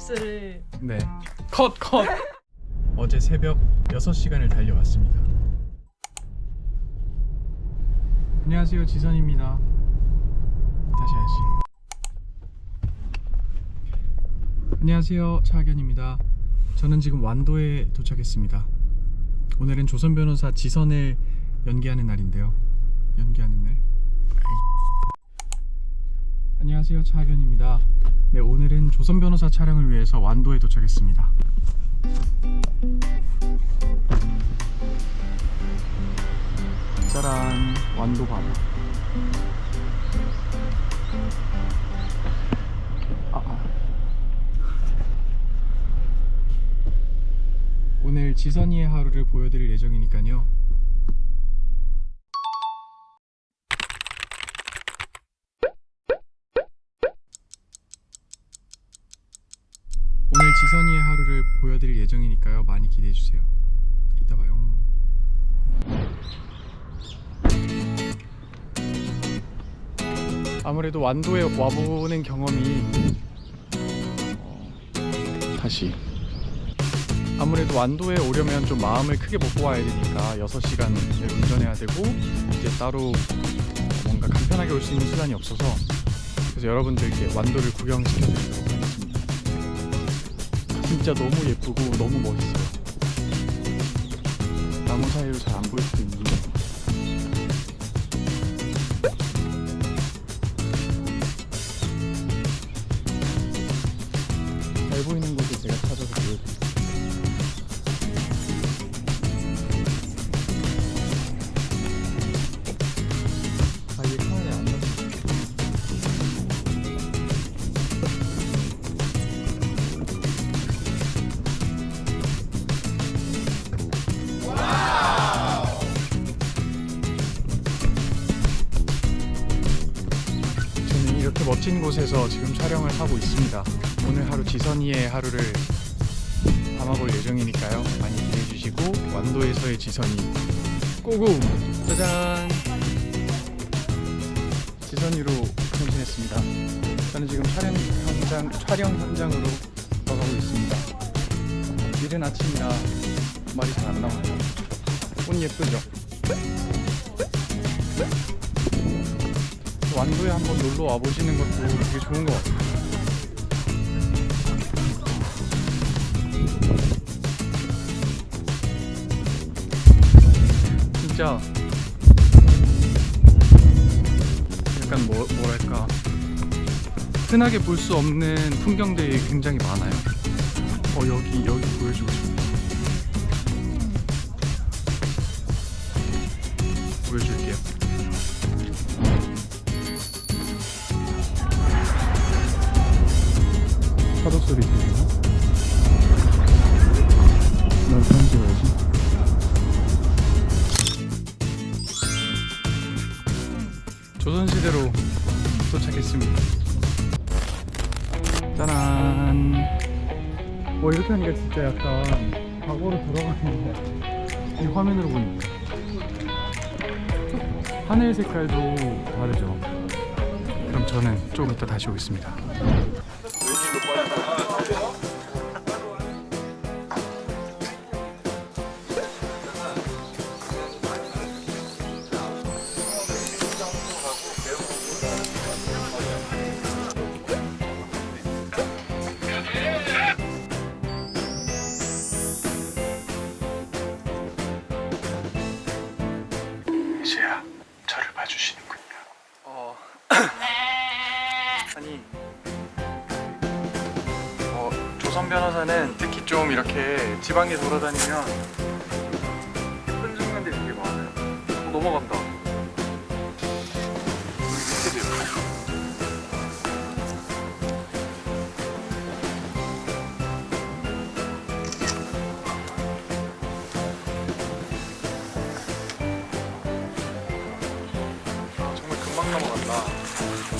값을 네. 컷, 컷. 어제 새벽 6시간을 달려왔습니다. 안녕하세요. 지선입니다. 다시 해야지. 안녕하세요. 차학연입니다. 저는 지금 완도에 도착했습니다. 오늘은 조선 변호사 지선을 연기하는 날인데요. 연기하는 날. 안녕하세요. 차학연입니다. 네, 오늘은 조선 변호사 촬영을 위해서 완도에 도착했습니다. 짜란, 완도 바다. 아, 아. 오늘 지선이의 하루를 보여드릴 예정이니까요. 오늘 지선이의 하루를 보여드릴 예정이니까요. 많이 기대해 주세요. 이따 봐요. 아무래도 완도에 와보는 경험이 어, 다시 아무래도 완도에 오려면 좀 마음을 크게 먹고 와야 되니까 6시간을 운전해야 되고 이제 따로 어, 뭔가 간편하게 올 수 있는 수단이 없어서 그래서 여러분들께 완도를 구경시켜 드리려고 하겠습니다. 진짜 너무 예쁘고 너무 멋있어요. 나무 사이로 잘 안 보일 수도 있는데 이렇게 멋진 곳에서 지금 촬영을 하고 있습니다. 오늘 하루 지선이의 하루를 담아볼 예정이니까요. 많이 기대해 주시고 완도에서의 지선이 고고! 짜잔! 지선이로 변신했습니다. 저는 지금 촬영 현장 촬영 현장으로 나가고 있습니다. 이른 아침이라 말이 잘 안 나오네요. 옷 예쁘죠? 완도에 한번 놀러 와 보시는 것도 되게 좋은 것 같아요. 진짜 약간 뭐, 뭐랄까 흔하게 볼 수 없는 풍경들이 굉장히 많아요. 어 여기 여기 보여주고 싶어. 보여줄게요. 소리 들리나? 날 편집해야지. 조선시대로 도착했습니다. 짜란. 뭐 이렇게 하니까 진짜 약간 과거로 돌아가는 이 화면으로 보니까 하늘 색깔도 다르죠. 그럼 저는 조금 이따 다시 오겠습니다. 변호사는 특히 좀 이렇게 지방에 돌아다니면 예쁜 순간들이 되게 많아요. 어, 넘어간다. 밑에도 예뻐. 아, 정말 금방 넘어간다.